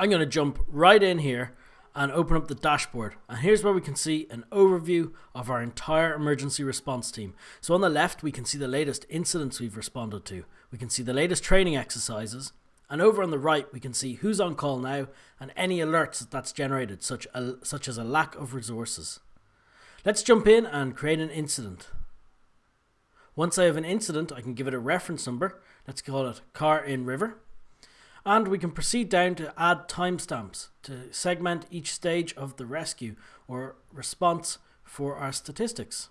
I'm going to jump right in here and open up the dashboard. And here's where we can see an overview of our entire emergency response team. So on the left, we can see the latest incidents we've responded to. We can see the latest training exercises. And over on the right, we can see who's on call now and any alerts that that's generated, such, a, such as a lack of resources. Let's jump in and create an incident. Once I have an incident, I can give it a reference number. Let's call it car in river. And we can proceed down to add timestamps to segment each stage of the rescue or response for our statistics.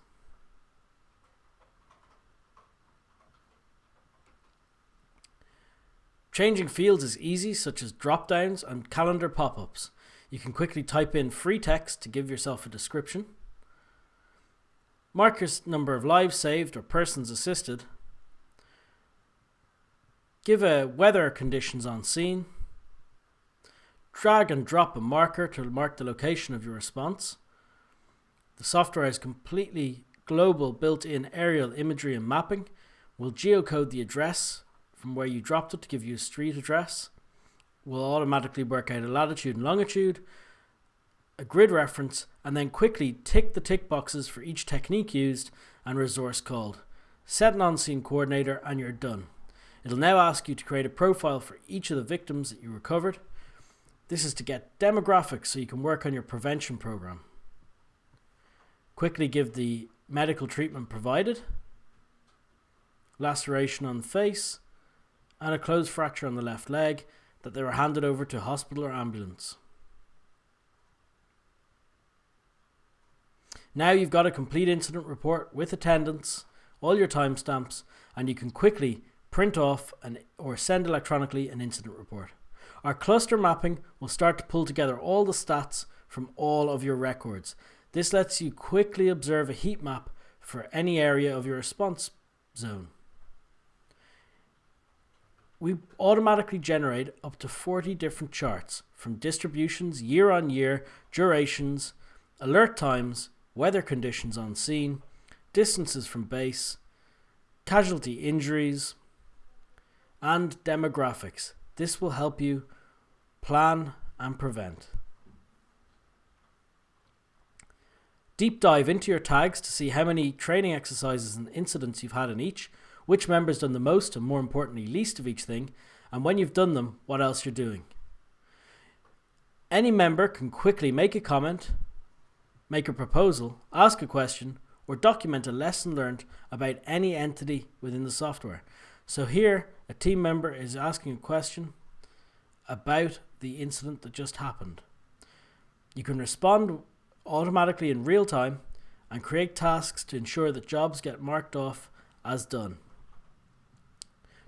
Changing fields is easy, such as drop downs and calendar pop ups. You can quickly type in free text to give yourself a description. Mark your number of lives saved or persons assisted. Give a weather conditions on scene. Drag and drop a marker to mark the location of your response. The software has completely global built-in aerial imagery and mapping. We'll geocode the address from where you dropped it to give you a street address. We'll automatically work out a latitude and longitude a grid reference, and then quickly tick the tick boxes for each technique used and resource called. Set an on-scene coordinator and you're done. It'll now ask you to create a profile for each of the victims that you recovered. This is to get demographics so you can work on your prevention program. Quickly give the medical treatment provided, laceration on the face, and a closed fracture on the left leg that they were handed over to hospital or ambulance. Now you've got a complete incident report with attendance, all your timestamps, and you can quickly print off an, or send electronically an incident report. Our cluster mapping will start to pull together all the stats from all of your records. This lets you quickly observe a heat map for any area of your response zone. We automatically generate up to 40 different charts from distributions year on year, durations, alert times, weather conditions on scene, distances from base, casualty injuries, and demographics. This will help you plan and prevent. Deep dive into your tags to see how many training exercises and incidents you've had in each, which member's done the most and more importantly least of each thing, and when you've done them, what else you're doing. Any member can quickly make a comment, make a proposal, ask a question, or document a lesson learned about any entity within the software. So here, a team member is asking a question about the incident that just happened. You can respond automatically in real time and create tasks to ensure that jobs get marked off as done.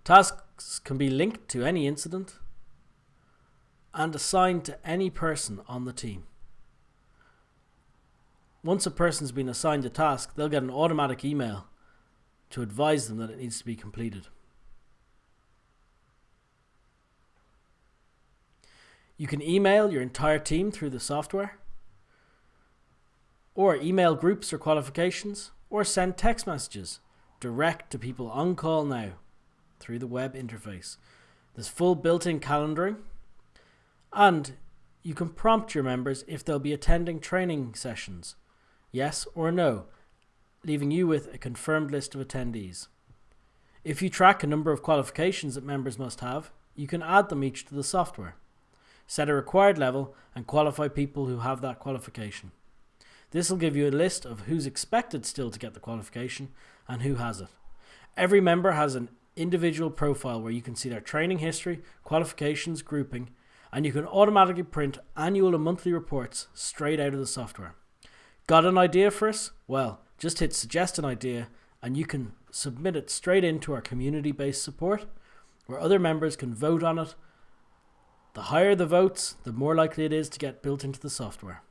Tasks can be linked to any incident and assigned to any person on the team. Once a person's been assigned a task, they'll get an automatic email to advise them that it needs to be completed. You can email your entire team through the software, or email groups or qualifications, or send text messages direct to people on call now through the web interface. There's full built-in calendaring, and you can prompt your members if they'll be attending training sessions yes or no, leaving you with a confirmed list of attendees. If you track a number of qualifications that members must have, you can add them each to the software. Set a required level and qualify people who have that qualification. This will give you a list of who's expected still to get the qualification and who has it. Every member has an individual profile where you can see their training history, qualifications, grouping, and you can automatically print annual and monthly reports straight out of the software. Got an idea for us? Well, just hit suggest an idea and you can submit it straight into our community based support where other members can vote on it. The higher the votes, the more likely it is to get built into the software.